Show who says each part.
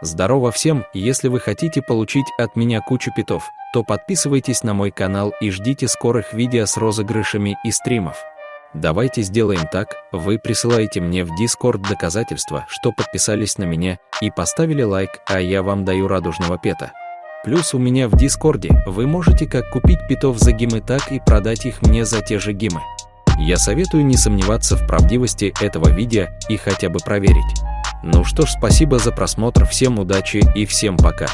Speaker 1: Здорово всем, если вы хотите получить от меня кучу питов, то подписывайтесь на мой канал и ждите скорых видео с розыгрышами и стримов. Давайте сделаем так, вы присылаете мне в Discord доказательства, что подписались на меня и поставили лайк, а я вам даю радужного пета. Плюс у меня в Дискорде вы можете как купить питов за гимы, так и продать их мне за те же гимы. Я советую не сомневаться в правдивости этого видео и хотя бы проверить. Ну что ж, спасибо за просмотр, всем удачи и всем пока.